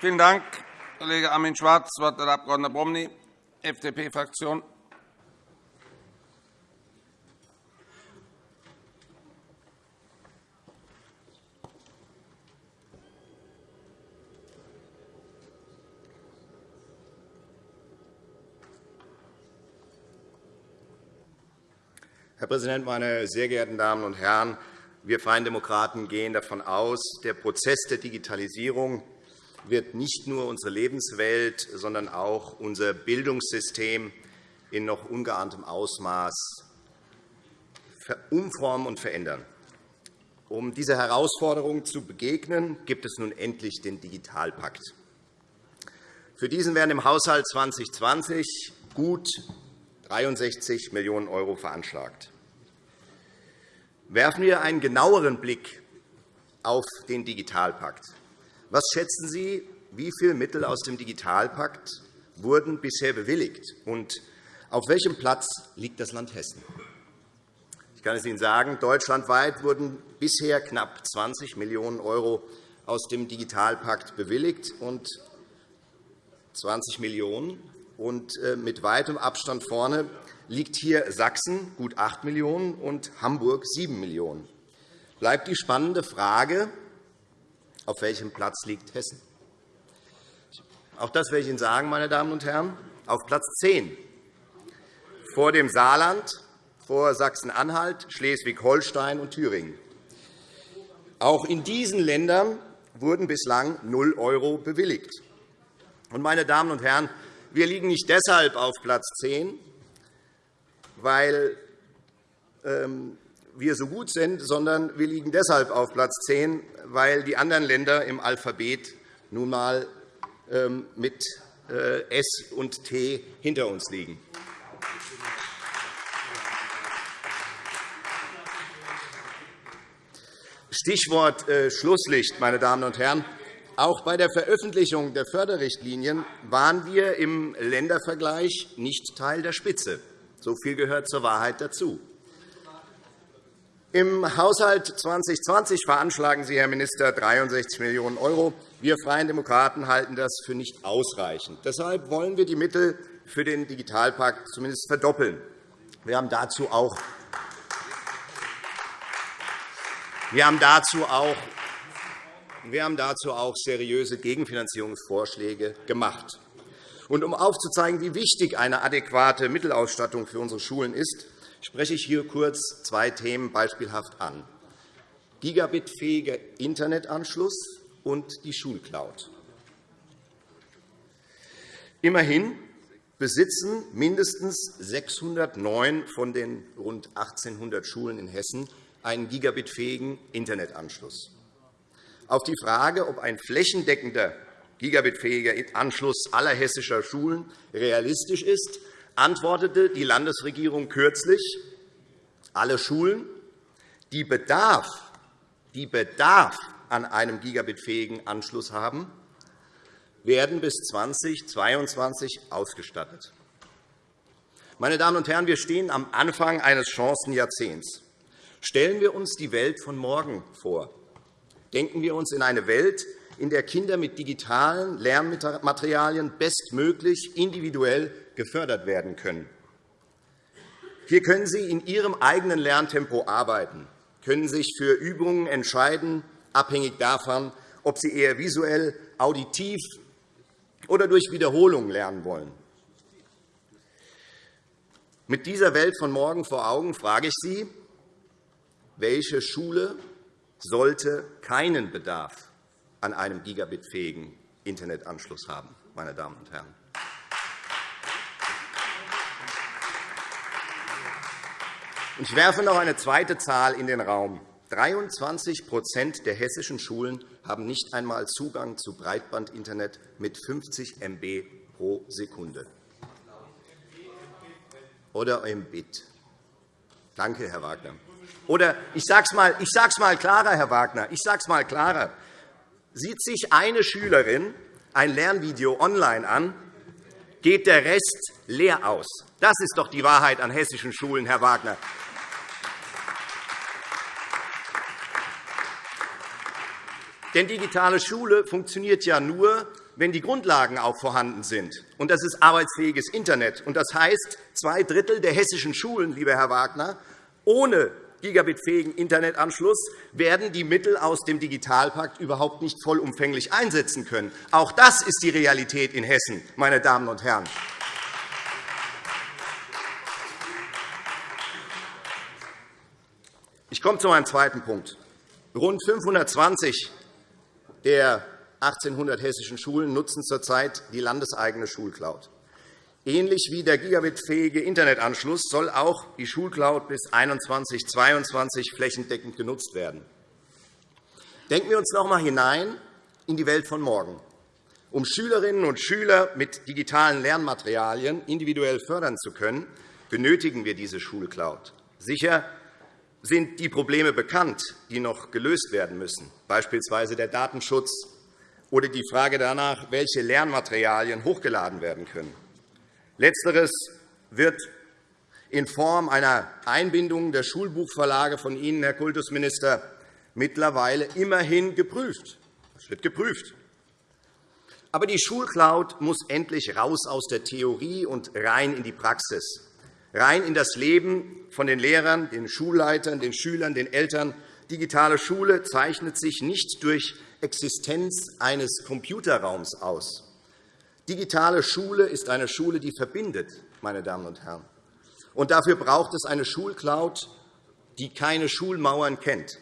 Vielen Dank, Kollege Armin Schwarz. Das Wort hat der Abg. Bomny, FDP-Fraktion. Herr Präsident, meine sehr geehrten Damen und Herren! Wir Freien Demokraten gehen davon aus, der Prozess der Digitalisierung wird nicht nur unsere Lebenswelt, sondern auch unser Bildungssystem in noch ungeahntem Ausmaß umformen und verändern. Um dieser Herausforderung zu begegnen, gibt es nun endlich den Digitalpakt. Für diesen werden im Haushalt 2020 gut 63 Millionen € veranschlagt. Werfen wir einen genaueren Blick auf den Digitalpakt. Was schätzen Sie, wie viele Mittel aus dem Digitalpakt wurden bisher bewilligt, und auf welchem Platz liegt das Land Hessen? Ich kann es Ihnen sagen, deutschlandweit wurden bisher knapp 20 Millionen € aus dem Digitalpakt bewilligt, und 20 Millionen und äh, mit weitem Abstand vorne liegt hier Sachsen, gut 8 Millionen €, und Hamburg, 7 Millionen €. Bleibt die spannende Frage, auf welchem Platz liegt Hessen? Auch das werde ich Ihnen sagen, meine Damen und Herren. Auf Platz 10, vor dem Saarland, vor Sachsen-Anhalt, Schleswig-Holstein und Thüringen. Auch in diesen Ländern wurden bislang 0 € bewilligt. Meine Damen und Herren, wir liegen nicht deshalb auf Platz 10, weil ähm, wir so gut sind, sondern wir liegen deshalb auf Platz 10, weil die anderen Länder im Alphabet nun einmal ähm, mit äh, S und T hinter uns liegen. Stichwort äh, Schlusslicht, meine Damen und Herren. Auch bei der Veröffentlichung der Förderrichtlinien waren wir im Ländervergleich nicht Teil der Spitze. So viel gehört zur Wahrheit dazu. Im Haushalt 2020 veranschlagen Sie, Herr Minister, 63 Millionen €. Wir Freien Demokraten halten das für nicht ausreichend. Deshalb wollen wir die Mittel für den Digitalpakt zumindest verdoppeln. Wir haben dazu auch wir haben dazu auch wir haben dazu auch seriöse Gegenfinanzierungsvorschläge gemacht. Und um aufzuzeigen, wie wichtig eine adäquate Mittelausstattung für unsere Schulen ist, spreche ich hier kurz zwei Themen beispielhaft an. Gigabitfähiger Internetanschluss und die Schulcloud. Immerhin besitzen mindestens 609 von den rund 1.800 Schulen in Hessen einen gigabitfähigen Internetanschluss. Auf die Frage, ob ein flächendeckender gigabitfähiger Anschluss aller hessischer Schulen realistisch ist, antwortete die Landesregierung kürzlich, alle Schulen, die Bedarf, die Bedarf an einem gigabitfähigen Anschluss haben, werden bis 2022 ausgestattet. Meine Damen und Herren, wir stehen am Anfang eines Chancenjahrzehnts. Stellen wir uns die Welt von morgen vor. Denken wir uns in eine Welt, in der Kinder mit digitalen Lernmaterialien bestmöglich individuell gefördert werden können. Hier können Sie in Ihrem eigenen Lerntempo arbeiten, können sich für Übungen entscheiden, abhängig davon, ob Sie eher visuell, auditiv oder durch Wiederholung lernen wollen. Mit dieser Welt von morgen vor Augen frage ich Sie, welche Schule sollte keinen Bedarf an einem gigabitfähigen Internetanschluss haben. Meine Damen und Herren. Ich werfe noch eine zweite Zahl in den Raum. 23% der hessischen Schulen haben nicht einmal Zugang zu Breitbandinternet mit 50 MB pro Sekunde. Oder Mbit. Danke, Herr Wagner. Oder ich sage es mal, ich sag's klarer, Herr Wagner, ich sage es mal klarer. Sieht sich eine Schülerin ein Lernvideo online an, geht der Rest leer aus. Das ist doch die Wahrheit an hessischen Schulen, Herr Wagner. Denn digitale Schule funktioniert ja nur, wenn die Grundlagen auch vorhanden sind. Und das ist arbeitsfähiges Internet. Und das heißt, zwei Drittel der hessischen Schulen, lieber Herr Wagner, ohne gigabitfähigen Internetanschluss werden die Mittel aus dem Digitalpakt überhaupt nicht vollumfänglich einsetzen können. Auch das ist die Realität in Hessen, meine Damen und Herren. Ich komme zu meinem zweiten Punkt. Rund 520 der 1800 hessischen Schulen nutzen zurzeit die landeseigene Schulcloud. Ähnlich wie der gigabitfähige Internetanschluss soll auch die Schulcloud bis 2021-2022 flächendeckend genutzt werden. Denken wir uns noch einmal hinein in die Welt von morgen. Um Schülerinnen und Schüler mit digitalen Lernmaterialien individuell fördern zu können, benötigen wir diese Schulcloud. Sicher sind die Probleme bekannt, die noch gelöst werden müssen, beispielsweise der Datenschutz oder die Frage danach, welche Lernmaterialien hochgeladen werden können. Letzteres wird in Form einer Einbindung der Schulbuchverlage von Ihnen, Herr Kultusminister, mittlerweile immerhin geprüft. Es wird geprüft. Aber die Schulcloud muss endlich raus aus der Theorie und rein in die Praxis rein in das Leben von den Lehrern, den Schulleitern, den Schülern, den Eltern. Digitale Schule zeichnet sich nicht durch Existenz eines Computerraums aus. Digitale Schule ist eine Schule, die verbindet, meine Damen und Herren. Und dafür braucht es eine Schulcloud, die keine Schulmauern kennt.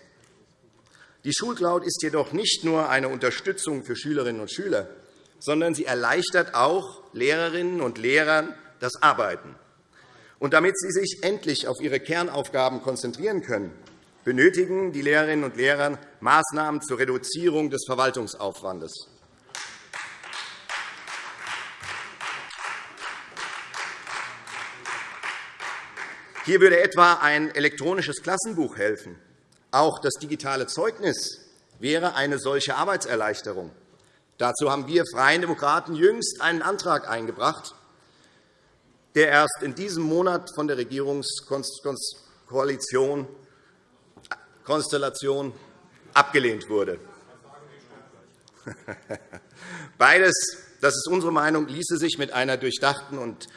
Die Schulcloud ist jedoch nicht nur eine Unterstützung für Schülerinnen und Schüler, sondern sie erleichtert auch Lehrerinnen und Lehrern das Arbeiten. Und damit Sie sich endlich auf Ihre Kernaufgaben konzentrieren können, benötigen die Lehrerinnen und Lehrer Maßnahmen zur Reduzierung des Verwaltungsaufwandes. Hier würde etwa ein elektronisches Klassenbuch helfen. Auch das digitale Zeugnis wäre eine solche Arbeitserleichterung. Dazu haben wir Freien Demokraten jüngst einen Antrag eingebracht, der erst in diesem Monat von der Regierungskoalition Konstellation abgelehnt wurde. Beides, das ist unsere Meinung, ließe sich mit einer durchdachten und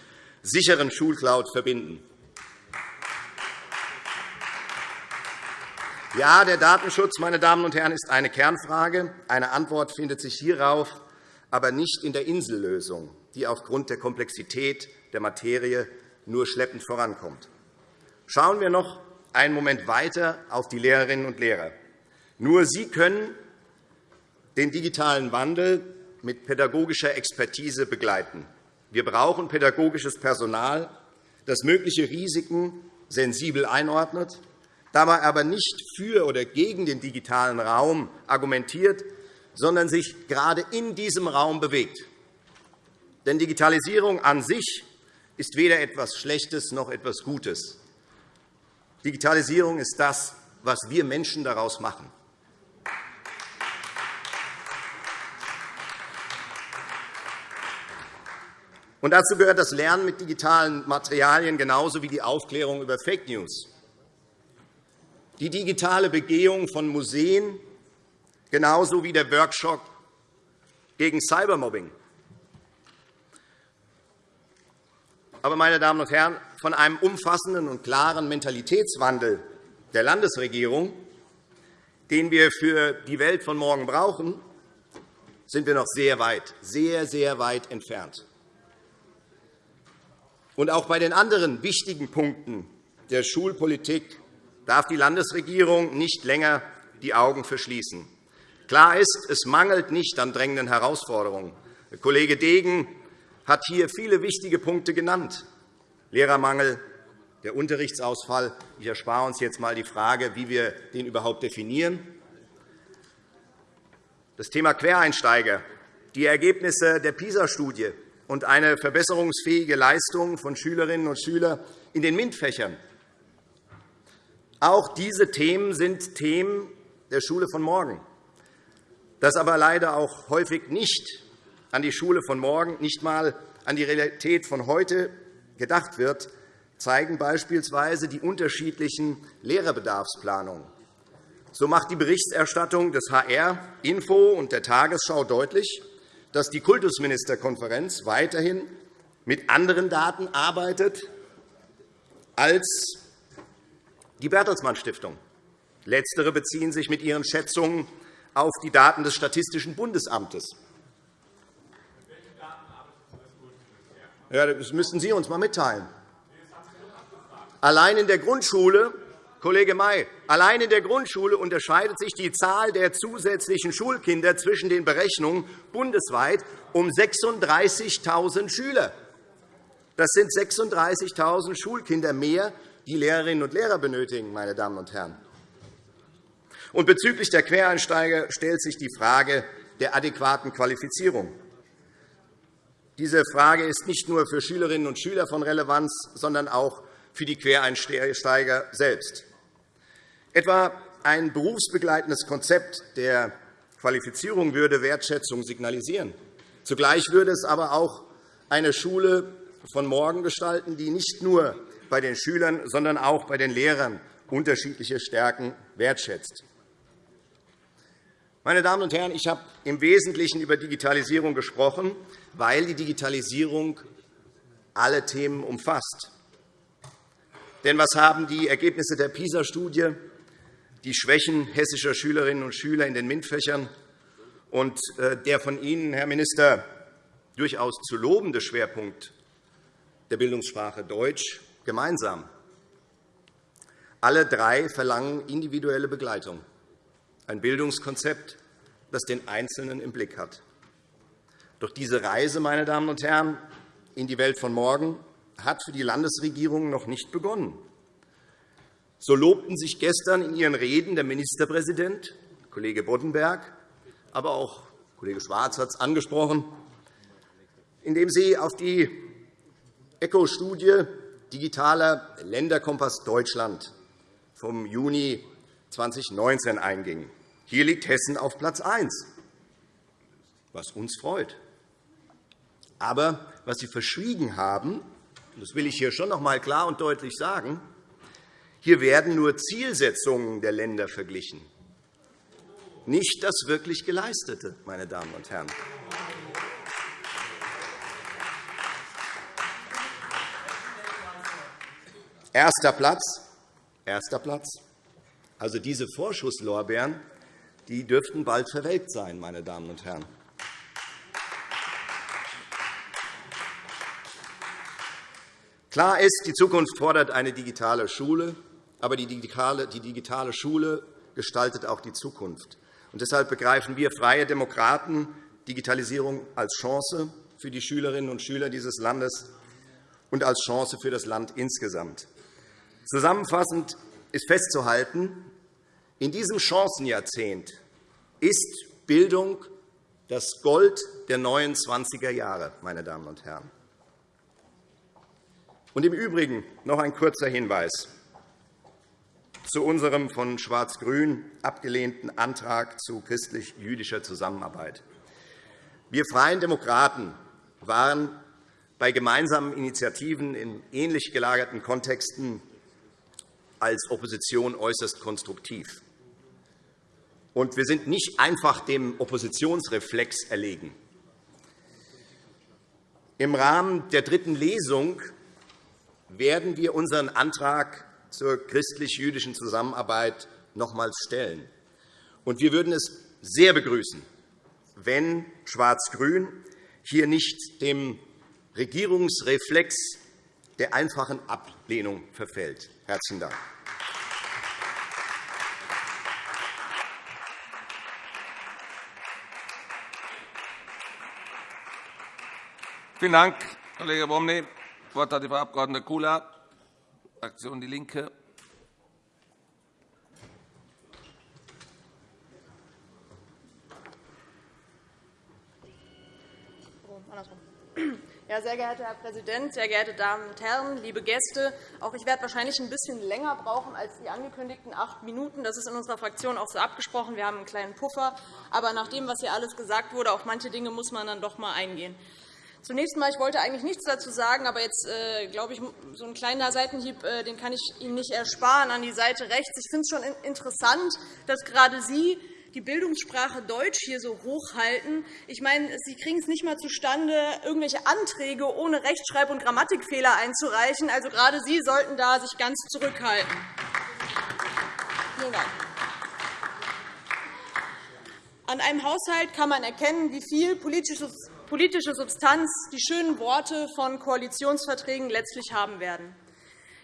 sicheren Schulcloud verbinden. Ja, der Datenschutz meine Damen und Herren, ist eine Kernfrage. Eine Antwort findet sich hierauf aber nicht in der Insellösung, die aufgrund der Komplexität der Materie nur schleppend vorankommt. Schauen wir noch einen Moment weiter auf die Lehrerinnen und Lehrer. Nur sie können den digitalen Wandel mit pädagogischer Expertise begleiten. Wir brauchen pädagogisches Personal, das mögliche Risiken sensibel einordnet, dabei aber nicht für oder gegen den digitalen Raum argumentiert, sondern sich gerade in diesem Raum bewegt. Denn Digitalisierung an sich ist weder etwas Schlechtes noch etwas Gutes. Digitalisierung ist das, was wir Menschen daraus machen. Und dazu gehört das Lernen mit digitalen Materialien genauso wie die Aufklärung über Fake News. Die digitale Begehung von Museen genauso wie der Workshop gegen Cybermobbing. Aber, meine Damen und Herren, von einem umfassenden und klaren Mentalitätswandel der Landesregierung, den wir für die Welt von morgen brauchen, sind wir noch sehr weit, sehr, sehr weit entfernt. Und auch bei den anderen wichtigen Punkten der Schulpolitik darf die Landesregierung nicht länger die Augen verschließen. Klar ist, es mangelt nicht an drängenden Herausforderungen. Der Kollege Degen hat hier viele wichtige Punkte genannt. Lehrermangel, der Unterrichtsausfall. Ich erspare uns jetzt einmal die Frage, wie wir den überhaupt definieren. Das Thema Quereinsteiger, die Ergebnisse der PISA-Studie und eine verbesserungsfähige Leistung von Schülerinnen und Schülern in den MINT-Fächern. Auch diese Themen sind Themen der Schule von morgen dass aber leider auch häufig nicht an die Schule von morgen, nicht einmal an die Realität von heute gedacht wird, zeigen beispielsweise die unterschiedlichen Lehrerbedarfsplanungen. So macht die Berichterstattung des HR Info und der Tagesschau deutlich, dass die Kultusministerkonferenz weiterhin mit anderen Daten arbeitet als die Bertelsmann Stiftung. Letztere beziehen sich mit ihren Schätzungen auf die Daten des Statistischen Bundesamtes. Ja, das müssen Sie uns einmal mitteilen. Allein in der Grundschule, Kollege May, allein in der Grundschule unterscheidet sich die Zahl der zusätzlichen Schulkinder zwischen den Berechnungen bundesweit um 36.000 Schüler. Das sind 36.000 Schulkinder mehr, die Lehrerinnen und Lehrer benötigen, meine Damen und Herren. Und bezüglich der Quereinsteiger stellt sich die Frage der adäquaten Qualifizierung. Diese Frage ist nicht nur für Schülerinnen und Schüler von Relevanz, sondern auch für die Quereinsteiger selbst. Etwa ein berufsbegleitendes Konzept der Qualifizierung würde Wertschätzung signalisieren. Zugleich würde es aber auch eine Schule von morgen gestalten, die nicht nur bei den Schülern, sondern auch bei den Lehrern unterschiedliche Stärken wertschätzt. Meine Damen und Herren, ich habe im Wesentlichen über Digitalisierung gesprochen, weil die Digitalisierung alle Themen umfasst. Denn was haben die Ergebnisse der PISA-Studie, die Schwächen hessischer Schülerinnen und Schüler in den MINT-Fächern und äh, der von Ihnen, Herr Minister, durchaus zu lobende Schwerpunkt der Bildungssprache Deutsch gemeinsam? Alle drei verlangen individuelle Begleitung ein Bildungskonzept, das den Einzelnen im Blick hat. Doch diese Reise, meine Damen und Herren, in die Welt von morgen hat für die Landesregierung noch nicht begonnen. So lobten sich gestern in ihren Reden der Ministerpräsident, Kollege Boddenberg, aber auch Kollege Schwarz hat es angesprochen, indem Sie auf die ECHO-Studie Digitaler Länderkompass Deutschland vom Juni 2019 eingingen. Hier liegt Hessen auf Platz 1, was uns freut. Aber was Sie verschwiegen haben, das will ich hier schon noch einmal klar und deutlich sagen, hier werden nur Zielsetzungen der Länder verglichen, nicht das wirklich Geleistete, meine Damen und Herren. Erster Platz, erster Platz. Also diese Vorschusslorbeeren die dürften bald verwelkt sein, meine Damen und Herren. Klar ist, die Zukunft fordert eine digitale Schule, aber die digitale Schule gestaltet auch die Zukunft. Und deshalb begreifen wir Freie Demokraten Digitalisierung als Chance für die Schülerinnen und Schüler dieses Landes und als Chance für das Land insgesamt. Zusammenfassend ist festzuhalten, in diesem Chancenjahrzehnt ist Bildung das Gold der neuen 20er Jahre, meine Damen und Herren. Und Im Übrigen noch ein kurzer Hinweis zu unserem von Schwarz-Grün abgelehnten Antrag zu christlich-jüdischer Zusammenarbeit. Wir Freien Demokraten waren bei gemeinsamen Initiativen in ähnlich gelagerten Kontexten als Opposition äußerst konstruktiv. Und wir sind nicht einfach dem Oppositionsreflex erlegen. Im Rahmen der dritten Lesung werden wir unseren Antrag zur christlich-jüdischen Zusammenarbeit nochmals stellen. Und wir würden es sehr begrüßen, wenn Schwarz-Grün hier nicht dem Regierungsreflex der einfachen Ablehnung verfällt. – Herzlichen Dank. Vielen Dank, Kollege Bomny. Das Wort hat Frau Abg. Kula, Fraktion DIE LINKE. Ja, sehr geehrter Herr Präsident, sehr geehrte Damen und Herren, liebe Gäste! Auch ich werde wahrscheinlich ein bisschen länger brauchen als die angekündigten acht Minuten. Das ist in unserer Fraktion auch so abgesprochen. Wir haben einen kleinen Puffer. Aber nach dem, was hier alles gesagt wurde, auf manche Dinge muss man dann doch einmal eingehen. Zunächst einmal, ich wollte eigentlich nichts dazu sagen, aber jetzt äh, glaube ich, so ein kleiner Seitenhieb, äh, den kann ich Ihnen nicht ersparen an die Seite rechts. Ich finde es schon interessant, dass gerade Sie die Bildungssprache Deutsch hier so hochhalten. Ich meine, Sie kriegen es nicht einmal zustande, irgendwelche Anträge ohne Rechtschreib- und Grammatikfehler einzureichen. Also gerade Sie sollten da sich ganz zurückhalten. Vielen Dank. An einem Haushalt kann man erkennen, wie viel politische Substanz die schönen Worte von Koalitionsverträgen letztlich haben werden.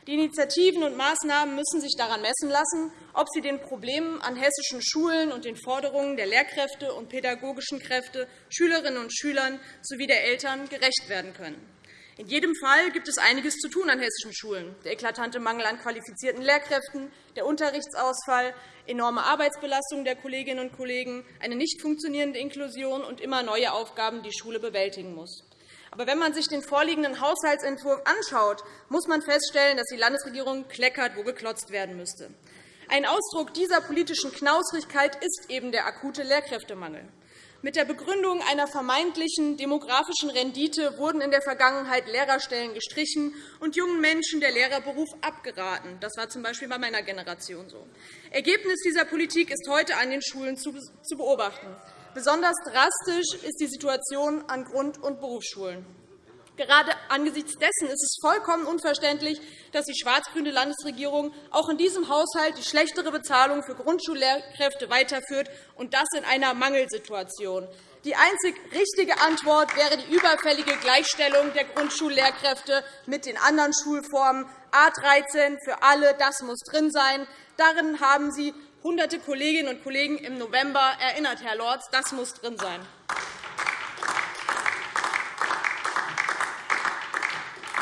Die Initiativen und Maßnahmen müssen sich daran messen lassen, ob sie den Problemen an hessischen Schulen und den Forderungen der Lehrkräfte und pädagogischen Kräfte, Schülerinnen und Schülern sowie der Eltern gerecht werden können. In jedem Fall gibt es einiges zu tun an hessischen Schulen. Der eklatante Mangel an qualifizierten Lehrkräften, der Unterrichtsausfall, enorme Arbeitsbelastung der Kolleginnen und Kollegen, eine nicht funktionierende Inklusion und immer neue Aufgaben, die die Schule bewältigen muss. Aber wenn man sich den vorliegenden Haushaltsentwurf anschaut, muss man feststellen, dass die Landesregierung kleckert, wo geklotzt werden müsste. Ein Ausdruck dieser politischen Knausrigkeit ist eben der akute Lehrkräftemangel. Mit der Begründung einer vermeintlichen demografischen Rendite wurden in der Vergangenheit Lehrerstellen gestrichen und jungen Menschen der Lehrerberuf abgeraten. Das war z. B. bei meiner Generation so. Ergebnis dieser Politik ist heute an den Schulen zu beobachten. Besonders drastisch ist die Situation an Grund- und Berufsschulen. Gerade angesichts dessen ist es vollkommen unverständlich, dass die schwarz-grüne Landesregierung auch in diesem Haushalt die schlechtere Bezahlung für Grundschullehrkräfte weiterführt, und das in einer Mangelsituation. Die einzig richtige Antwort wäre die überfällige Gleichstellung der Grundschullehrkräfte mit den anderen Schulformen. A 13 für alle, das muss drin sein. Darin haben Sie hunderte Kolleginnen und Kollegen im November erinnert, Herr Lorz. Das muss drin sein.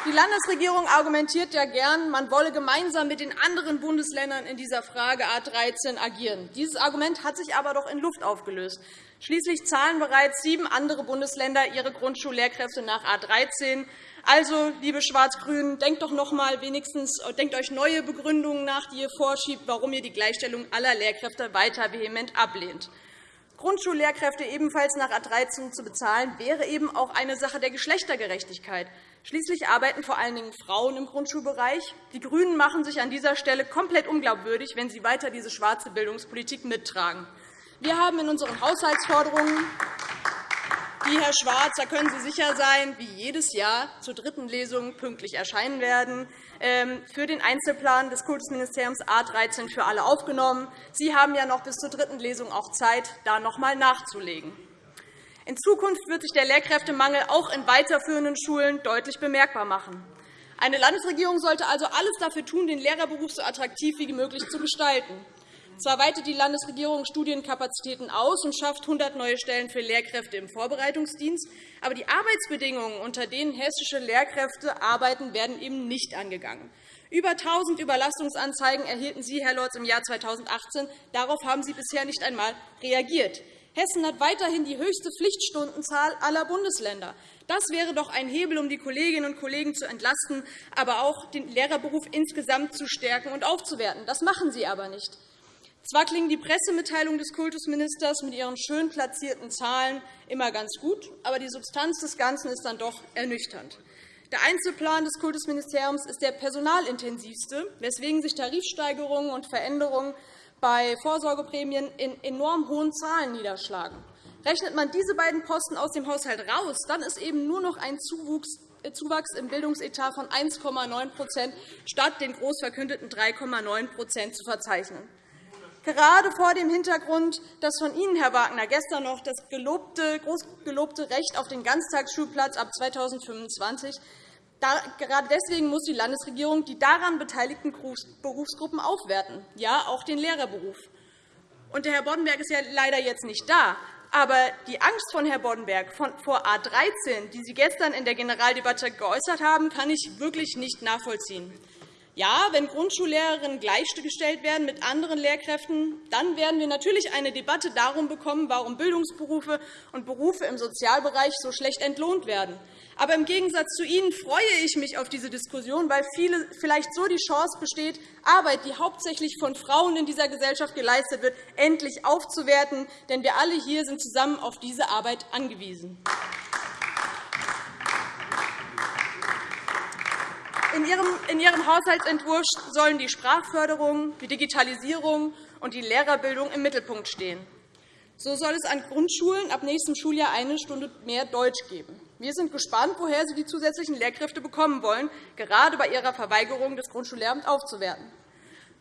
Die Landesregierung argumentiert ja gern, man wolle gemeinsam mit den anderen Bundesländern in dieser Frage A 13 agieren. Dieses Argument hat sich aber doch in Luft aufgelöst. Schließlich zahlen bereits sieben andere Bundesländer ihre Grundschullehrkräfte nach A 13. Also, liebe Schwarz-Grünen, denkt doch noch einmal wenigstens denkt euch neue Begründungen nach, die ihr vorschiebt, warum ihr die Gleichstellung aller Lehrkräfte weiter vehement ablehnt. Grundschullehrkräfte ebenfalls nach A 13 zu bezahlen, wäre eben auch eine Sache der Geschlechtergerechtigkeit. Schließlich arbeiten vor allen Dingen Frauen im Grundschulbereich. Die GRÜNEN machen sich an dieser Stelle komplett unglaubwürdig, wenn sie weiter diese schwarze Bildungspolitik mittragen. Wir haben in unseren Haushaltsforderungen die, Herr Schwarz, da können Sie sicher sein, wie jedes Jahr zur dritten Lesung pünktlich erscheinen werden, für den Einzelplan des Kultusministeriums A 13 für alle aufgenommen. Sie haben ja noch bis zur dritten Lesung auch Zeit, da noch einmal nachzulegen. In Zukunft wird sich der Lehrkräftemangel auch in weiterführenden Schulen deutlich bemerkbar machen. Eine Landesregierung sollte also alles dafür tun, den Lehrerberuf so attraktiv wie möglich zu gestalten. Zwar weitet die Landesregierung Studienkapazitäten aus und schafft 100 neue Stellen für Lehrkräfte im Vorbereitungsdienst, aber die Arbeitsbedingungen, unter denen hessische Lehrkräfte arbeiten, werden eben nicht angegangen. Über 1.000 Überlastungsanzeigen erhielten Sie, Herr Lorz, im Jahr 2018. Darauf haben Sie bisher nicht einmal reagiert. Hessen hat weiterhin die höchste Pflichtstundenzahl aller Bundesländer. Das wäre doch ein Hebel, um die Kolleginnen und Kollegen zu entlasten, aber auch den Lehrerberuf insgesamt zu stärken und aufzuwerten. Das machen Sie aber nicht. Zwar klingen die Pressemitteilungen des Kultusministers mit ihren schön platzierten Zahlen immer ganz gut, aber die Substanz des Ganzen ist dann doch ernüchternd. Der Einzelplan des Kultusministeriums ist der personalintensivste, weswegen sich Tarifsteigerungen und Veränderungen bei Vorsorgeprämien in enorm hohen Zahlen niederschlagen. Rechnet man diese beiden Posten aus dem Haushalt raus, dann ist eben nur noch ein Zuwachs im Bildungsetat von 1,9% statt den groß verkündeten 3,9% zu verzeichnen gerade vor dem Hintergrund, dass von Ihnen, Herr Wagner, gestern noch das gelobte, groß gelobte Recht auf den Ganztagsschulplatz ab 2025 Gerade deswegen muss die Landesregierung die daran beteiligten Berufsgruppen aufwerten, ja, auch den Lehrerberuf. Und der Herr Boddenberg ist ja leider jetzt nicht da. Aber die Angst von Herrn Boddenberg vor A 13, die Sie gestern in der Generaldebatte geäußert haben, kann ich wirklich nicht nachvollziehen. Ja, wenn Grundschullehrerinnen gleichgestellt werden mit anderen Lehrkräften, dann werden wir natürlich eine Debatte darum bekommen, warum Bildungsberufe und Berufe im Sozialbereich so schlecht entlohnt werden. Aber im Gegensatz zu Ihnen freue ich mich auf diese Diskussion, weil vielleicht so die Chance besteht, Arbeit, die hauptsächlich von Frauen in dieser Gesellschaft geleistet wird, endlich aufzuwerten. Denn wir alle hier sind zusammen auf diese Arbeit angewiesen. In Ihrem Haushaltsentwurf sollen die Sprachförderung, die Digitalisierung und die Lehrerbildung im Mittelpunkt stehen. So soll es an Grundschulen ab nächstem Schuljahr eine Stunde mehr Deutsch geben. Wir sind gespannt, woher Sie die zusätzlichen Lehrkräfte bekommen wollen, gerade bei Ihrer Verweigerung, das Grundschullehramt aufzuwerten.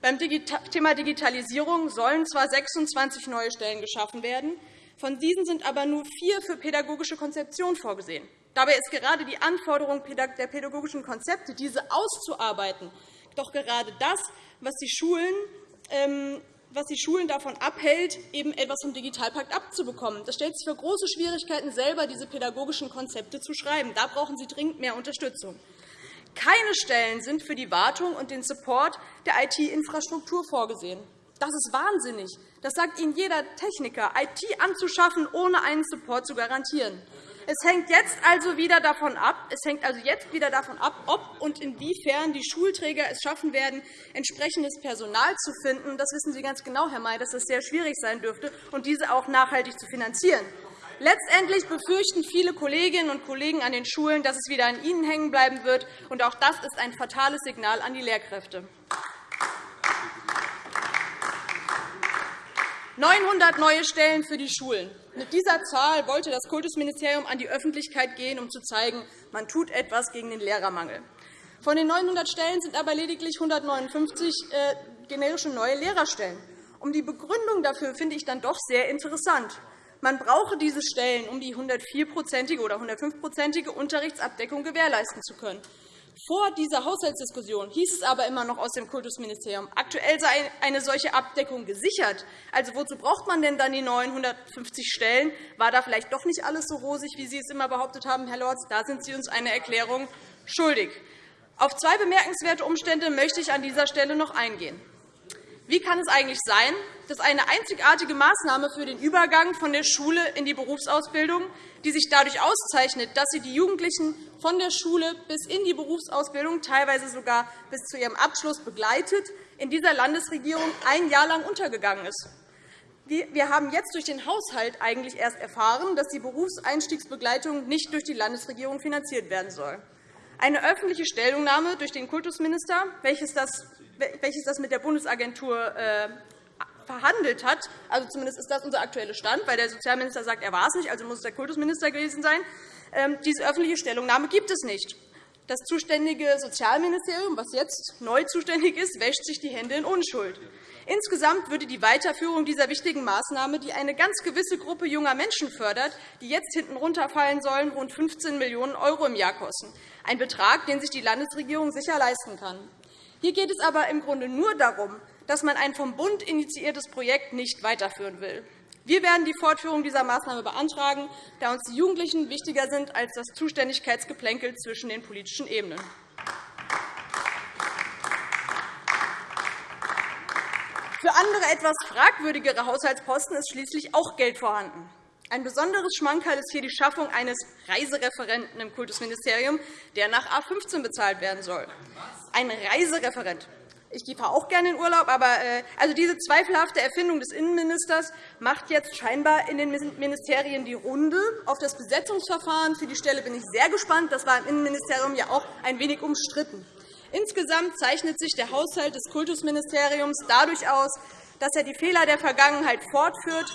Beim Thema Digitalisierung sollen zwar 26 neue Stellen geschaffen werden, von diesen sind aber nur vier für pädagogische Konzeption vorgesehen. Dabei ist gerade die Anforderung der pädagogischen Konzepte, diese auszuarbeiten, doch gerade das, was die Schulen ähm, was die Schulen davon abhält, eben etwas vom Digitalpakt abzubekommen. Das stellt sich für große Schwierigkeiten, selber diese pädagogischen Konzepte zu schreiben. Da brauchen sie dringend mehr Unterstützung. Keine Stellen sind für die Wartung und den Support der IT-Infrastruktur vorgesehen. Das ist wahnsinnig. Das sagt Ihnen jeder Techniker, IT anzuschaffen, ohne einen Support zu garantieren. Es hängt jetzt also wieder davon ab, es hängt also jetzt wieder davon ab, ob und inwiefern die Schulträger es schaffen werden, entsprechendes Personal zu finden. Das wissen Sie ganz genau, Herr May, dass das sehr schwierig sein dürfte, und diese auch nachhaltig zu finanzieren. Letztendlich befürchten viele Kolleginnen und Kollegen an den Schulen, dass es wieder an ihnen hängen bleiben wird. Und auch das ist ein fatales Signal an die Lehrkräfte. 900 neue Stellen für die Schulen. Mit dieser Zahl wollte das Kultusministerium an die Öffentlichkeit gehen, um zu zeigen, man tut etwas gegen den Lehrermangel. Von den 900 Stellen sind aber lediglich 159 äh, generische neue Lehrerstellen. Um die Begründung dafür finde ich dann doch sehr interessant. Man brauche diese Stellen, um die 104-prozentige oder 105-prozentige Unterrichtsabdeckung gewährleisten zu können. Vor dieser Haushaltsdiskussion hieß es aber immer noch aus dem Kultusministerium, aktuell sei eine solche Abdeckung gesichert. Also, wozu braucht man denn dann die 950 Stellen? War da vielleicht doch nicht alles so rosig, wie Sie es immer behauptet haben, Herr Lorz? Da sind Sie uns eine Erklärung schuldig. Auf zwei bemerkenswerte Umstände möchte ich an dieser Stelle noch eingehen. Wie kann es eigentlich sein, dass eine einzigartige Maßnahme für den Übergang von der Schule in die Berufsausbildung, die sich dadurch auszeichnet, dass sie die Jugendlichen von der Schule bis in die Berufsausbildung, teilweise sogar bis zu ihrem Abschluss begleitet, in dieser Landesregierung ein Jahr lang untergegangen ist. Wir haben jetzt durch den Haushalt eigentlich erst erfahren, dass die Berufseinstiegsbegleitung nicht durch die Landesregierung finanziert werden soll. Eine öffentliche Stellungnahme durch den Kultusminister, welches das welches das mit der Bundesagentur äh, verhandelt hat. Also zumindest ist das unser aktueller Stand, weil der Sozialminister sagt, er war es nicht, also muss es der Kultusminister gewesen sein. Ähm, diese öffentliche Stellungnahme gibt es nicht. Das zuständige Sozialministerium, was jetzt neu zuständig ist, wäscht sich die Hände in Unschuld. Insgesamt würde die Weiterführung dieser wichtigen Maßnahme, die eine ganz gewisse Gruppe junger Menschen fördert, die jetzt hinten runterfallen sollen, rund 15 Millionen € im Jahr kosten, ein Betrag, den sich die Landesregierung sicher leisten kann. Hier geht es aber im Grunde nur darum, dass man ein vom Bund initiiertes Projekt nicht weiterführen will. Wir werden die Fortführung dieser Maßnahme beantragen, da uns die Jugendlichen wichtiger sind als das Zuständigkeitsgeplänkel zwischen den politischen Ebenen. Für andere etwas fragwürdigere Haushaltsposten ist schließlich auch Geld vorhanden. Ein besonderes Schmankerl ist hier die Schaffung eines Reisereferenten im Kultusministerium, der nach A 15 bezahlt werden soll. Ein Reisereferent. Ich fahre auch gerne in Urlaub, aber äh, also diese zweifelhafte Erfindung des Innenministers macht jetzt scheinbar in den Ministerien die Runde. Auf das Besetzungsverfahren für die Stelle bin ich sehr gespannt. Das war im Innenministerium ja auch ein wenig umstritten. Insgesamt zeichnet sich der Haushalt des Kultusministeriums dadurch aus, dass er die Fehler der Vergangenheit fortführt,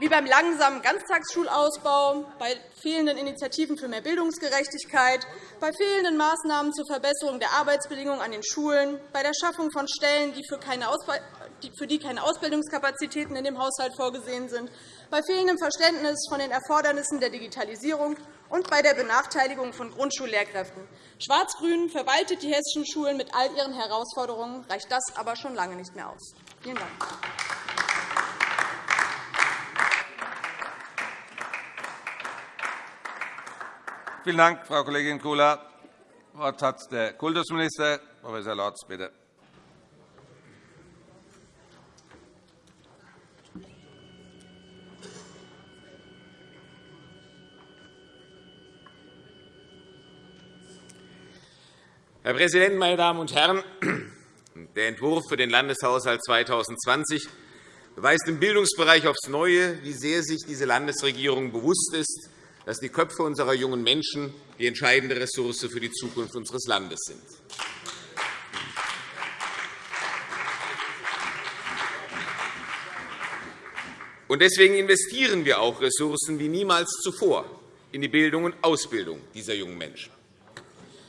wie beim langsamen Ganztagsschulausbau, bei fehlenden Initiativen für mehr Bildungsgerechtigkeit, bei fehlenden Maßnahmen zur Verbesserung der Arbeitsbedingungen an den Schulen, bei der Schaffung von Stellen, für die keine Ausbildungskapazitäten in dem Haushalt vorgesehen sind, bei fehlendem Verständnis von den Erfordernissen der Digitalisierung und bei der Benachteiligung von Grundschullehrkräften. Schwarz-Grün verwaltet die hessischen Schulen mit all ihren Herausforderungen, reicht das aber schon lange nicht mehr aus. Vielen Dank. Vielen Dank, Frau Kollegin Kula. Das Wort hat der Kultusminister, Prof. Lorz. Bitte. Herr Präsident, meine Damen und Herren! Der Entwurf für den Landeshaushalt 2020 beweist im Bildungsbereich aufs Neue, wie sehr sich diese Landesregierung bewusst ist, dass die Köpfe unserer jungen Menschen die entscheidende Ressource für die Zukunft unseres Landes sind. Deswegen investieren wir auch Ressourcen wie niemals zuvor in die Bildung und Ausbildung dieser jungen Menschen.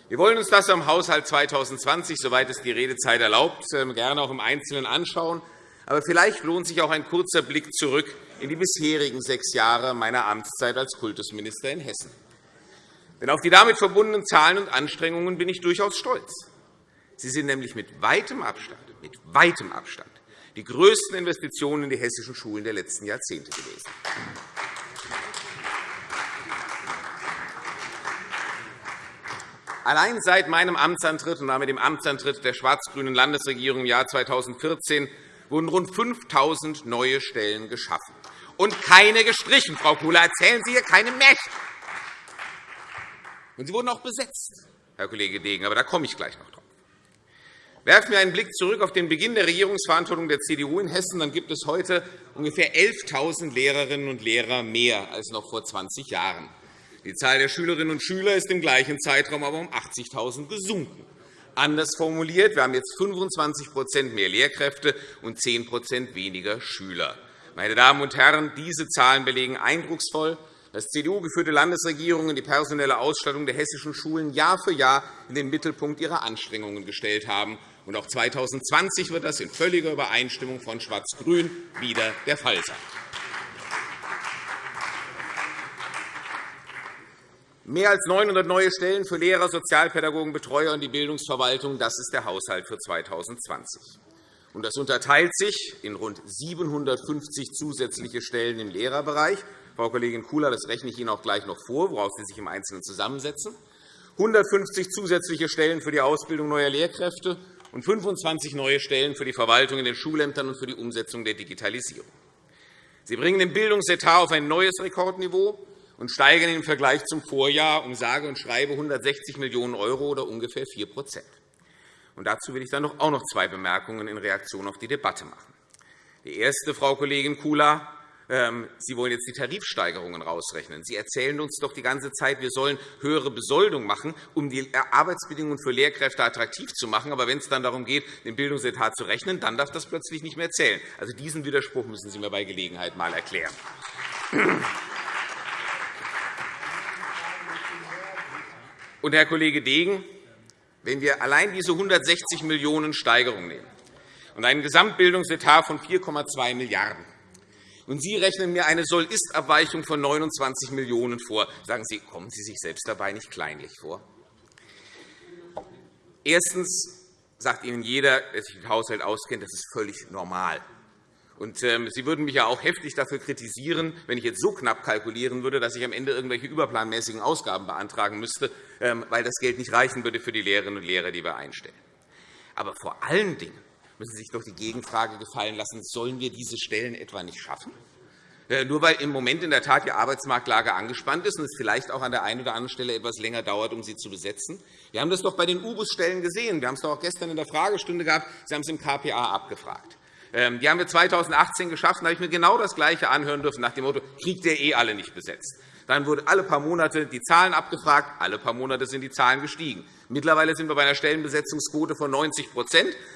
Wir wollen uns das am Haushalt 2020, soweit es die Redezeit erlaubt, ähm, gerne auch im Einzelnen anschauen. Aber vielleicht lohnt sich auch ein kurzer Blick zurück in die bisherigen sechs Jahre meiner Amtszeit als Kultusminister in Hessen. Denn auf die damit verbundenen Zahlen und Anstrengungen bin ich durchaus stolz. Sie sind nämlich mit weitem Abstand, mit weitem Abstand die größten Investitionen in die hessischen Schulen der letzten Jahrzehnte gewesen. Allein seit meinem Amtsantritt und damit dem Amtsantritt der schwarz-grünen Landesregierung im Jahr 2014 wurden rund 5.000 neue Stellen geschaffen und keine gestrichen. Frau Kula, erzählen Sie hier keine Märchen. Und sie wurden auch besetzt, Herr Kollege Degen, aber da komme ich gleich noch drauf. Werfen wir einen Blick zurück auf den Beginn der Regierungsverantwortung der CDU in Hessen, dann gibt es heute ungefähr 11.000 Lehrerinnen und Lehrer mehr als noch vor 20 Jahren. Die Zahl der Schülerinnen und Schüler ist im gleichen Zeitraum aber um 80.000 gesunken. Anders formuliert, wir haben jetzt 25% mehr Lehrkräfte und 10% weniger Schüler. Meine Damen und Herren, diese Zahlen belegen eindrucksvoll, dass CDU-geführte Landesregierungen die personelle Ausstattung der hessischen Schulen Jahr für Jahr in den Mittelpunkt ihrer Anstrengungen gestellt haben. Und auch 2020 wird das in völliger Übereinstimmung von Schwarz-Grün wieder der Fall sein. Mehr als 900 neue Stellen für Lehrer, Sozialpädagogen, Betreuer und die Bildungsverwaltung, das ist der Haushalt für 2020. Das unterteilt sich in rund 750 zusätzliche Stellen im Lehrerbereich. Frau Kollegin Kula, das rechne ich Ihnen auch gleich noch vor, woraus sie sich im Einzelnen zusammensetzen. 150 zusätzliche Stellen für die Ausbildung neuer Lehrkräfte und 25 neue Stellen für die Verwaltung in den Schulämtern und für die Umsetzung der Digitalisierung. Sie bringen den Bildungsetat auf ein neues Rekordniveau und steigern im Vergleich zum Vorjahr um sage und schreibe 160 Millionen € oder ungefähr 4 Dazu will ich dann auch noch zwei Bemerkungen in Reaktion auf die Debatte machen. Die erste, Frau Kollegin Kula, ähm, Sie wollen jetzt die Tarifsteigerungen rausrechnen. Sie erzählen uns doch die ganze Zeit, wir sollen höhere Besoldung machen, um die Arbeitsbedingungen für Lehrkräfte attraktiv zu machen. Aber wenn es dann darum geht, den Bildungsetat zu rechnen, dann darf das plötzlich nicht mehr zählen. Also diesen Widerspruch müssen Sie mir bei Gelegenheit einmal erklären. Und, Herr Kollege Degen, wenn wir allein diese 160 Millionen € Steigerung nehmen und einen Gesamtbildungsetat von 4,2 Milliarden € und Sie rechnen mir eine Soll-Ist-Abweichung von 29 Millionen € vor, sagen Sie, kommen Sie sich selbst dabei nicht kleinlich vor? Erstens sagt Ihnen jeder, der sich mit Haushalt auskennt, das ist völlig normal. Und, ähm, Sie würden mich ja auch heftig dafür kritisieren, wenn ich jetzt so knapp kalkulieren würde, dass ich am Ende irgendwelche überplanmäßigen Ausgaben beantragen müsste, ähm, weil das Geld nicht reichen würde für die Lehrerinnen und Lehrer, die wir einstellen. Aber vor allen Dingen müssen Sie sich doch die Gegenfrage gefallen lassen, sollen wir diese Stellen etwa nicht schaffen? Äh, nur weil im Moment in der Tat die Arbeitsmarktlage angespannt ist und es vielleicht auch an der einen oder anderen Stelle etwas länger dauert, um sie zu besetzen. Wir haben das doch bei den U-Bus-Stellen gesehen. Wir haben es doch auch gestern in der Fragestunde gehabt. Sie haben es im KPA abgefragt. Ähm, die haben wir 2018 geschafft. Da habe ich mir genau das Gleiche anhören dürfen, nach dem Motto, kriegt ihr eh alle nicht besetzt. Dann wurden alle paar Monate die Zahlen abgefragt. Alle paar Monate sind die Zahlen gestiegen. Mittlerweile sind wir bei einer Stellenbesetzungsquote von 90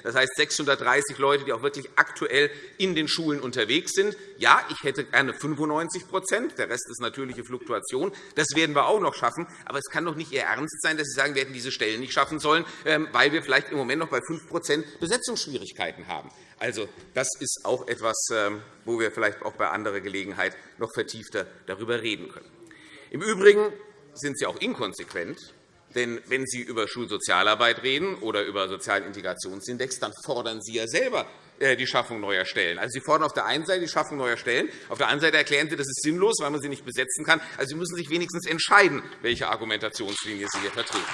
Das heißt 630 Leute, die auch wirklich aktuell in den Schulen unterwegs sind. Ja, ich hätte gerne 95% Der Rest ist natürliche Fluktuation. Das werden wir auch noch schaffen. Aber es kann doch nicht Ihr Ernst sein, dass Sie sagen, wir hätten diese Stellen nicht schaffen sollen, ähm, weil wir vielleicht im Moment noch bei 5% Besetzungsschwierigkeiten haben. Also, das ist auch etwas, ähm, wo wir vielleicht auch bei anderer Gelegenheit noch vertiefter darüber reden können. Im Übrigen sind Sie auch inkonsequent, denn wenn Sie über Schulsozialarbeit reden oder über sozialen Integrationsindex, dann fordern Sie ja selber äh, die Schaffung neuer Stellen. Also, Sie fordern auf der einen Seite die Schaffung neuer Stellen, auf der anderen Seite erklären Sie, das ist sinnlos, weil man sie nicht besetzen kann. Also, Sie müssen sich wenigstens entscheiden, welche Argumentationslinie Sie hier vertreten.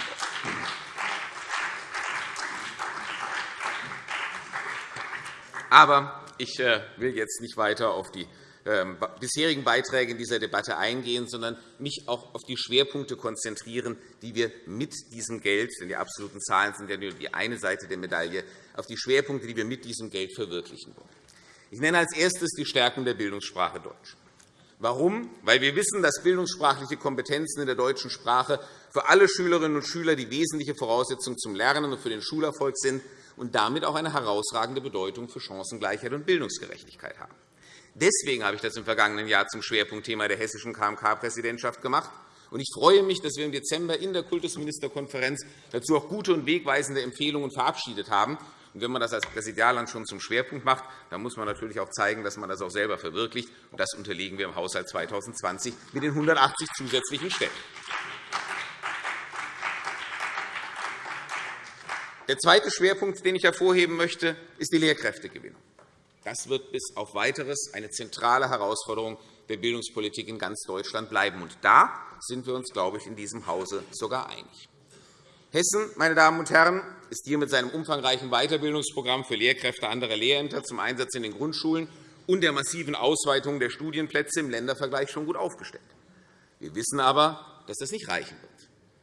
Aber ich äh, will jetzt nicht weiter auf die ähm, bisherigen Beiträge in dieser Debatte eingehen, sondern mich auch auf die Schwerpunkte konzentrieren, die wir mit diesem Geld – denn die absoluten Zahlen sind ja nur die eine Seite der Medaille – auf die Schwerpunkte, die wir mit diesem Geld verwirklichen wollen. Ich nenne als erstes die Stärkung der Bildungssprache Deutsch. Warum? Weil wir wissen, dass bildungssprachliche Kompetenzen in der deutschen Sprache für alle Schülerinnen und Schüler die wesentliche Voraussetzung zum Lernen und für den Schulerfolg sind und damit auch eine herausragende Bedeutung für Chancengleichheit und Bildungsgerechtigkeit haben. Deswegen habe ich das im vergangenen Jahr zum Schwerpunktthema der hessischen KMK-Präsidentschaft gemacht. Ich freue mich, dass wir im Dezember in der Kultusministerkonferenz dazu auch gute und wegweisende Empfehlungen verabschiedet haben. wenn man das als Präsidialland schon zum Schwerpunkt macht, dann muss man natürlich auch zeigen, dass man das auch selber verwirklicht. das unterlegen wir im Haushalt 2020 mit den 180 zusätzlichen Stellen. Der zweite Schwerpunkt, den ich hervorheben möchte, ist die Lehrkräftegewinnung. Das wird bis auf Weiteres eine zentrale Herausforderung der Bildungspolitik in ganz Deutschland bleiben. Und da sind wir uns, glaube ich, in diesem Hause sogar einig. Hessen, meine Damen und Herren, ist hier mit seinem umfangreichen Weiterbildungsprogramm für Lehrkräfte anderer Lehrämter zum Einsatz in den Grundschulen und der massiven Ausweitung der Studienplätze im Ländervergleich schon gut aufgestellt. Wir wissen aber, dass das nicht reichen wird.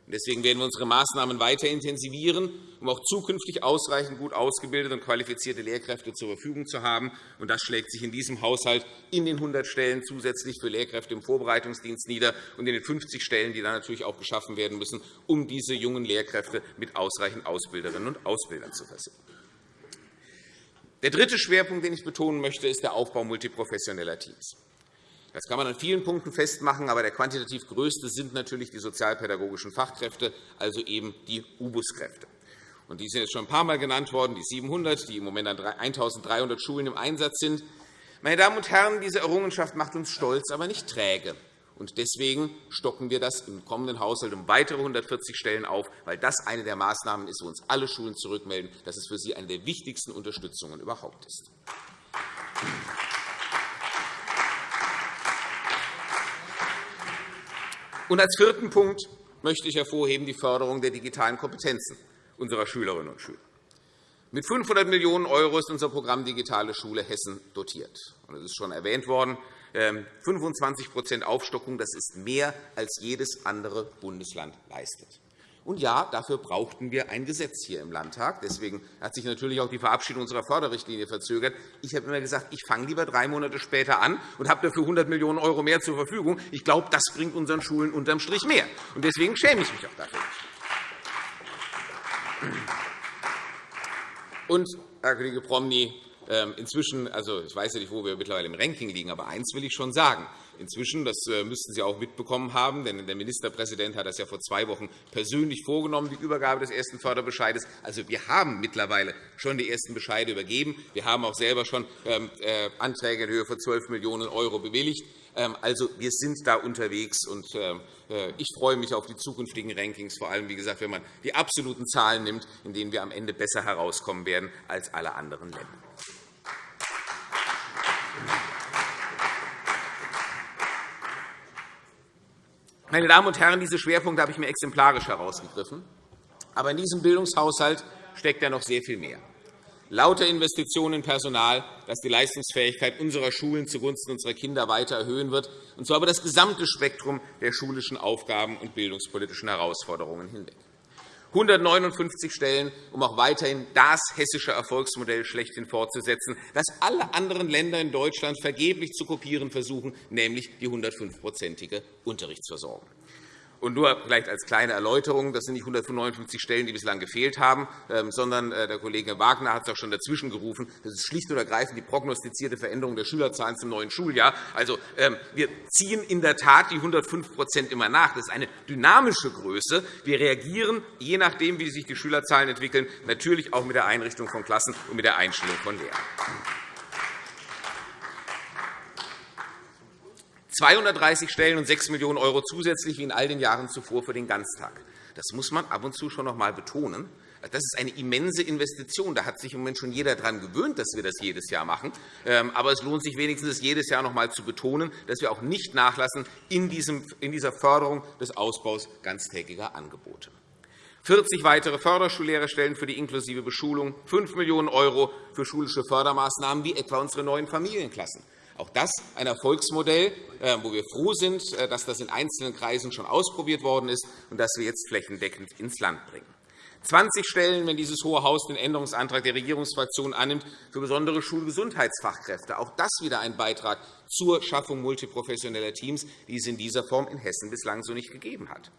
Deswegen werden wir unsere Maßnahmen weiter intensivieren, um auch zukünftig ausreichend gut ausgebildete und qualifizierte Lehrkräfte zur Verfügung zu haben. Das schlägt sich in diesem Haushalt in den 100 Stellen zusätzlich für Lehrkräfte im Vorbereitungsdienst nieder und in den 50 Stellen, die dann natürlich auch geschaffen werden müssen, um diese jungen Lehrkräfte mit ausreichend Ausbilderinnen und Ausbildern zu versehen. Der dritte Schwerpunkt, den ich betonen möchte, ist der Aufbau multiprofessioneller Teams. Das kann man an vielen Punkten festmachen, aber der quantitativ größte sind natürlich die sozialpädagogischen Fachkräfte, also eben die UBUS-Kräfte. Die sind jetzt schon ein paar Mal genannt worden, die 700, die im Moment an 1.300 Schulen im Einsatz sind. Meine Damen und Herren, diese Errungenschaft macht uns stolz, aber nicht träge. Deswegen stocken wir das im kommenden Haushalt um weitere 140 Stellen auf, weil das eine der Maßnahmen ist, wo uns alle Schulen zurückmelden, dass es für sie eine der wichtigsten Unterstützungen überhaupt ist. Und als vierten Punkt möchte ich hervorheben die Förderung der digitalen Kompetenzen unserer Schülerinnen und Schüler. Mit 500 Millionen € ist unser Programm Digitale Schule Hessen dotiert. Es ist schon erwähnt worden, 25% ähm, Aufstockung das ist mehr, als jedes andere Bundesland leistet. Und ja, dafür brauchten wir ein Gesetz hier im Landtag. Deswegen hat sich natürlich auch die Verabschiedung unserer Förderrichtlinie verzögert. Ich habe immer gesagt, ich fange lieber drei Monate später an und habe dafür 100 Millionen € mehr zur Verfügung. Ich glaube, das bringt unseren Schulen unterm Strich mehr. Und deswegen schäme ich mich auch dafür Und, Herr Kollege Promny, ähm, inzwischen, also ich weiß ja nicht, wo wir mittlerweile im Ranking liegen, aber eins will ich schon sagen. Inzwischen, das äh, müssten Sie auch mitbekommen haben, denn der Ministerpräsident hat das ja vor zwei Wochen persönlich vorgenommen, die Übergabe des ersten Förderbescheides. Also, wir haben mittlerweile schon die ersten Bescheide übergeben. Wir haben auch selber schon ähm, äh, Anträge in Höhe von 12 Millionen € bewilligt. Ähm, also, wir sind da unterwegs, und äh, ich freue mich auf die zukünftigen Rankings, vor allem, wie gesagt, wenn man die absoluten Zahlen nimmt, in denen wir am Ende besser herauskommen werden als alle anderen Länder. Meine Damen und Herren, diese Schwerpunkte habe ich mir exemplarisch herausgegriffen. Aber in diesem Bildungshaushalt steckt ja noch sehr viel mehr. Lauter Investitionen in Personal, das die Leistungsfähigkeit unserer Schulen zugunsten unserer Kinder weiter erhöhen wird, und zwar über das gesamte Spektrum der schulischen Aufgaben und bildungspolitischen Herausforderungen hinweg. 159 Stellen, um auch weiterhin das hessische Erfolgsmodell schlechthin fortzusetzen, das alle anderen Länder in Deutschland vergeblich zu kopieren versuchen, nämlich die 105-prozentige Unterrichtsversorgung. Und nur vielleicht als kleine Erläuterung, das sind nicht 159 Stellen, die bislang gefehlt haben, ähm, sondern äh, der Kollege Wagner hat es auch schon dazwischen gerufen. Das ist schlicht und ergreifend die prognostizierte Veränderung der Schülerzahlen zum neuen Schuljahr. Also, ähm, wir ziehen in der Tat die 105% immer nach. Das ist eine dynamische Größe. Wir reagieren, je nachdem, wie sich die Schülerzahlen entwickeln, natürlich auch mit der Einrichtung von Klassen und mit der Einstellung von Lehrern. 230 Stellen und 6 Millionen € zusätzlich wie in all den Jahren zuvor für den Ganztag. Das muss man ab und zu schon noch einmal betonen. Das ist eine immense Investition. Da hat sich im Moment schon jeder daran gewöhnt, dass wir das jedes Jahr machen. Ähm, aber es lohnt sich wenigstens, jedes Jahr noch einmal zu betonen, dass wir auch nicht nachlassen in dieser Förderung des Ausbaus ganztägiger Angebote. 40 weitere Förderschullehrerstellen für die inklusive Beschulung, 5 Millionen € für schulische Fördermaßnahmen wie etwa unsere neuen Familienklassen. Auch das ein Erfolgsmodell, äh, wo wir froh sind, äh, dass das in einzelnen Kreisen schon ausprobiert worden ist und das wir jetzt flächendeckend ins Land bringen. 20 Stellen, wenn dieses Hohe Haus den Änderungsantrag der Regierungsfraktion annimmt, für besondere Schulgesundheitsfachkräfte. Auch das wieder ein Beitrag zur Schaffung multiprofessioneller Teams, die es in dieser Form in Hessen bislang so nicht gegeben hat.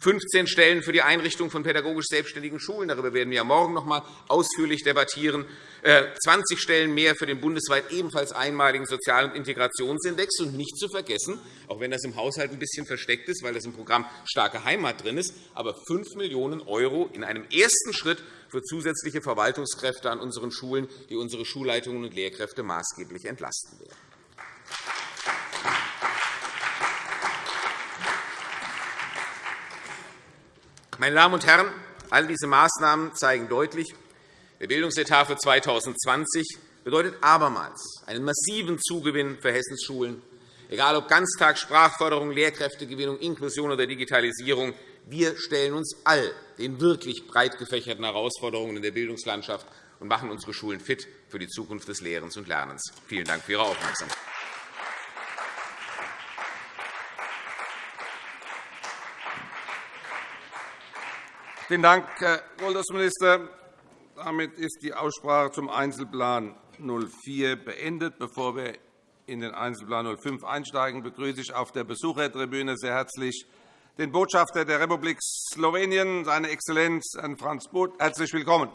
15 Stellen für die Einrichtung von pädagogisch selbstständigen Schulen. Darüber werden wir morgen noch einmal ausführlich debattieren. 20 äh, Stellen mehr für den bundesweit ebenfalls einmaligen Sozial- und Integrationsindex. Und nicht zu vergessen, auch wenn das im Haushalt ein bisschen versteckt ist, weil das im Programm Starke Heimat drin ist, aber 5 Millionen € in einem ersten Schritt für zusätzliche Verwaltungskräfte an unseren Schulen, die unsere Schulleitungen und Lehrkräfte maßgeblich entlasten werden. Meine Damen und Herren, all diese Maßnahmen zeigen deutlich, der Bildungsetat für 2020 bedeutet abermals einen massiven Zugewinn für Hessens Schulen, egal ob Ganztag, Sprachförderung, Lehrkräftegewinnung, Inklusion oder Digitalisierung. Wir stellen uns all den wirklich breit gefächerten Herausforderungen in der Bildungslandschaft und machen unsere Schulen fit für die Zukunft des Lehrens und Lernens. Vielen Dank für Ihre Aufmerksamkeit. Vielen Dank, Herr Kultusminister. Damit ist die Aussprache zum Einzelplan 04 beendet. Bevor wir in den Einzelplan 05 einsteigen, begrüße ich auf der Besuchertribüne sehr herzlich den Botschafter der Republik Slowenien, seine Exzellenz Herrn Franz Both. Herzlich willkommen.